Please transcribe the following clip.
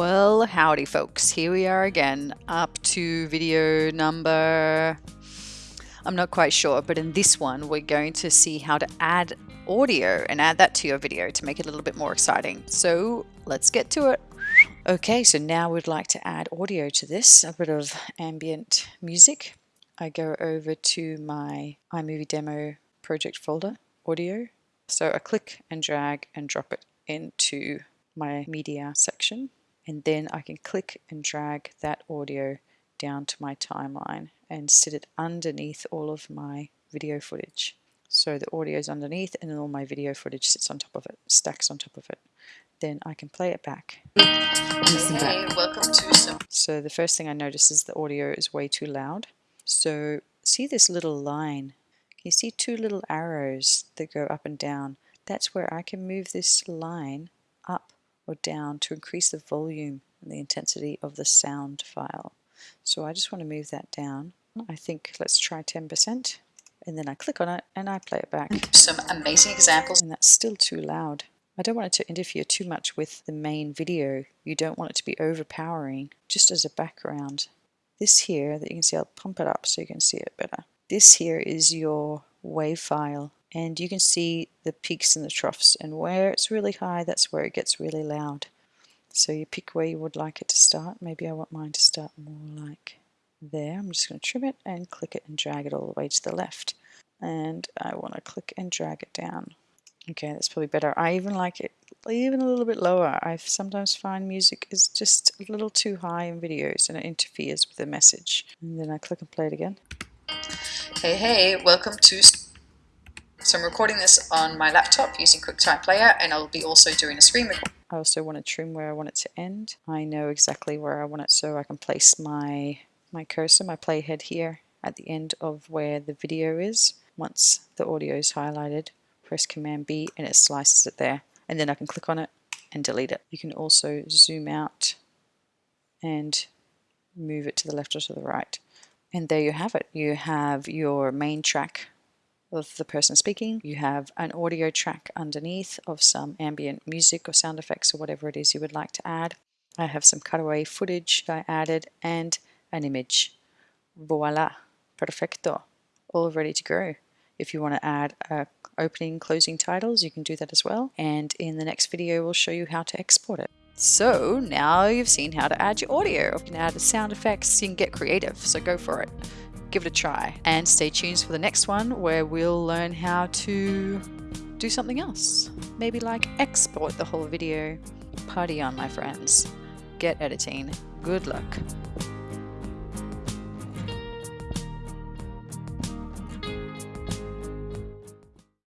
Well, howdy folks. Here we are again, up to video number... I'm not quite sure, but in this one we're going to see how to add audio and add that to your video to make it a little bit more exciting. So let's get to it. Okay, so now we'd like to add audio to this, a bit of ambient music. I go over to my iMovie demo project folder, audio. So I click and drag and drop it into my media section and then I can click and drag that audio down to my timeline and sit it underneath all of my video footage. So the audio is underneath and then all my video footage sits on top of it, stacks on top of it. Then I can play it back. Hey, welcome to some. So the first thing I notice is the audio is way too loud. So see this little line? You see two little arrows that go up and down. That's where I can move this line up or down to increase the volume and the intensity of the sound file. So I just want to move that down. I think let's try 10% and then I click on it and I play it back. Some amazing examples. And that's still too loud. I don't want it to interfere too much with the main video. You don't want it to be overpowering, just as a background. This here that you can see, I'll pump it up so you can see it better. This here is your WAV file and you can see the peaks and the troughs and where it's really high that's where it gets really loud. So you pick where you would like it to start. Maybe I want mine to start more like there. I'm just going to trim it and click it and drag it all the way to the left. And I want to click and drag it down. Okay that's probably better. I even like it even a little bit lower. I sometimes find music is just a little too high in videos and it interferes with the message. And then I click and play it again. Hey hey welcome to so I'm recording this on my laptop using QuickTime Player and I'll be also doing a screen record. I also want to trim where I want it to end. I know exactly where I want it so I can place my, my cursor, my playhead here at the end of where the video is. Once the audio is highlighted, press Command B and it slices it there. And then I can click on it and delete it. You can also zoom out and move it to the left or to the right. And there you have it. You have your main track of the person speaking. You have an audio track underneath of some ambient music or sound effects or whatever it is you would like to add. I have some cutaway footage that I added and an image. Voila, perfecto, all ready to go. If you want to add uh, opening closing titles, you can do that as well. And in the next video, we'll show you how to export it. So now you've seen how to add your audio. You can add sound effects, you can get creative, so go for it give it a try. And stay tuned for the next one where we'll learn how to do something else. Maybe like export the whole video. Party on, my friends. Get editing. Good luck.